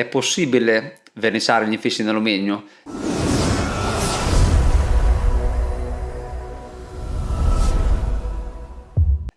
È possibile verniciare gli infissi in alluminio?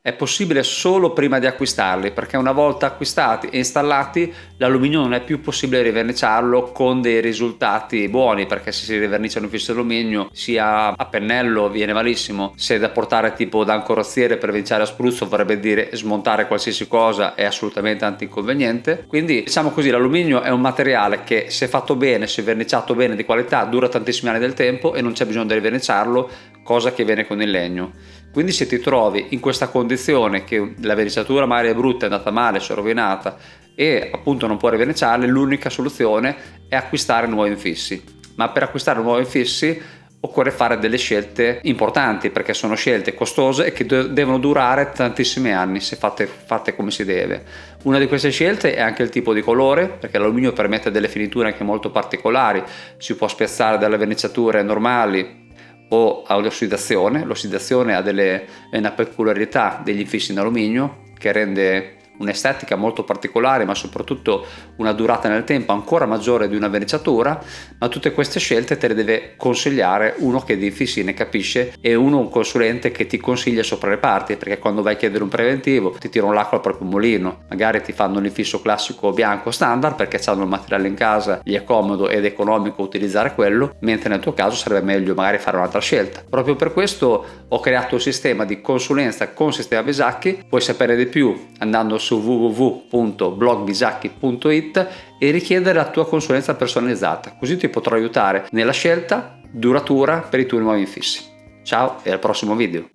È possibile solo prima di acquistarli perché una volta acquistati e installati l'alluminio non è più possibile riverniciarlo con dei risultati buoni perché se si rivernicia un fisso alluminio sia a pennello viene malissimo. Se da portare tipo da ancorozziere per verniciare a spruzzo vorrebbe dire smontare qualsiasi cosa è assolutamente antinconveniente. Quindi diciamo così l'alluminio è un materiale che se fatto bene se verniciato bene di qualità dura tantissimi anni del tempo e non c'è bisogno di riverniciarlo cosa che viene con il legno quindi se ti trovi in questa condizione che la verniciatura magari è brutta, è andata male, si è rovinata e appunto non puoi riverniciarle, l'unica soluzione è acquistare nuovi infissi. Ma per acquistare nuovi infissi occorre fare delle scelte importanti perché sono scelte costose e che devono durare tantissimi anni se fatte, fatte, come si deve. Una di queste scelte è anche il tipo di colore perché l'alluminio permette delle finiture anche molto particolari, si può spezzare dalle verniciature normali o all'ossidazione. L'ossidazione ha delle, una peculiarità degli infissi in alluminio che rende un'estetica molto particolare ma soprattutto una durata nel tempo ancora maggiore di una verniciatura ma tutte queste scelte te le deve consigliare uno che di ne capisce e uno un consulente che ti consiglia sopra le parti perché quando vai a chiedere un preventivo ti tirano l'acqua al proprio mulino. Magari ti fanno l'infisso classico bianco standard perché hanno il materiale in casa gli è comodo ed economico utilizzare quello mentre nel tuo caso sarebbe meglio magari fare un'altra scelta. Proprio per questo ho creato un sistema di consulenza con sistema Besacchi puoi sapere di più andando su www.blogbisacchi.it e richiedere la tua consulenza personalizzata, così ti potrò aiutare nella scelta duratura per i tuoi nuovi infissi. Ciao e al prossimo video!